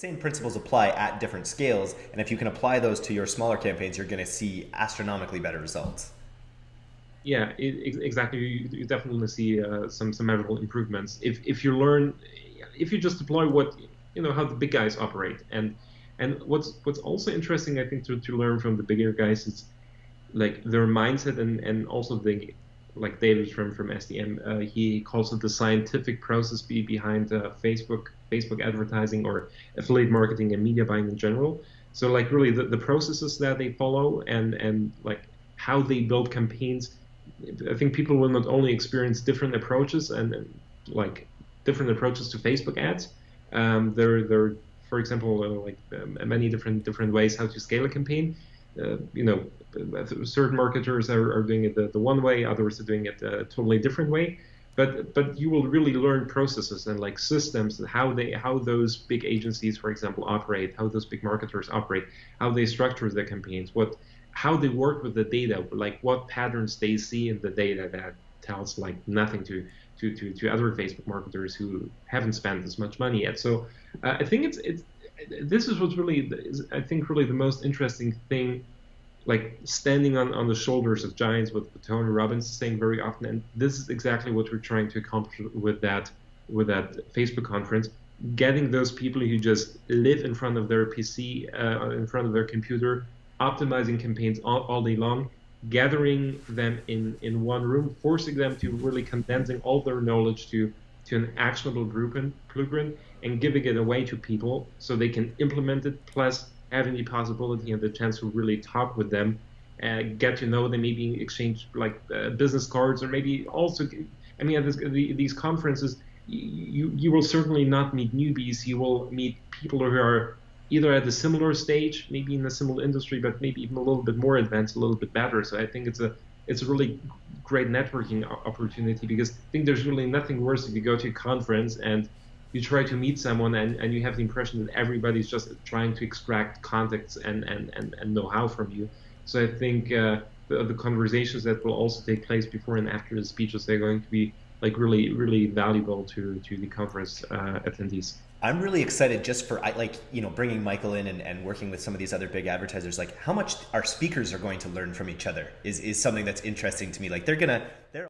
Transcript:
principles apply at different scales, and if you can apply those to your smaller campaigns, you're going to see astronomically better results. Yeah, it, exactly. You, definitely see uh, some some measurable improvements if if you learn, if you just deploy what you know how the big guys operate, and and what's what's also interesting, I think, to, to learn from the bigger guys is like their mindset and and also the like David from from STM, uh, he calls it the scientific process be behind uh, Facebook Facebook advertising or affiliate marketing and media buying in general. So like really the, the processes that they follow and and like how they build campaigns I think people will not only experience different approaches and, like different approaches to Facebook ads. Um, there, there, for example, uh, like um, many different different ways how to scale a campaign. Uh, you know, certain marketers are, are doing it the, the, one way, others are doing it a totally different way. But but you will really learn processes and like systems and how they how those big agencies, for example, operate, how those big marketers operate, how they structure their campaigns, what how they work with the data, like what patterns they see in the data that tells like nothing to to, to, to other Facebook marketers who haven't spent as much money yet. So uh, I think it's it's this is what's really I think really the most interesting thing, like standing on, on the shoulders of giants, with Tony Robbins saying very often, and this is exactly what we're trying to accomplish with that with that Facebook conference. Getting those people who just live in front of their PC, uh, in front of their computer, optimizing campaigns all, all day long, gathering them in, in one room, forcing them to really condensing all their knowledge to, to an actionable blueprint, blueprint and giving it away to people so they can implement it, plus having the possibility and the chance to really talk with them, uh, get to know them, maybe exchange like uh, business cards, or maybe also, I mean, at this, the, these conferences, you, you will certainly not meet newbies. You will meet people who are either at a similar stage, maybe in a similar industry, but maybe even a little bit more advanced, a little bit better. So I think it's a it's a really great networking opportunity because I think there's really nothing worse if you go to a conference and you try to meet someone and, and you have the impression that everybody's just trying to extract contacts and, and, and, and know-how from you. So I think uh, the, the conversations that will also take place before and after the speeches are going to be like really really valuable to to the conference uh, attendees. I'm really excited just for like you know bringing Michael in and, and working with some of these other big advertisers. Like how much our speakers are going to learn from each other is is something that's interesting to me. Like they're gonna they're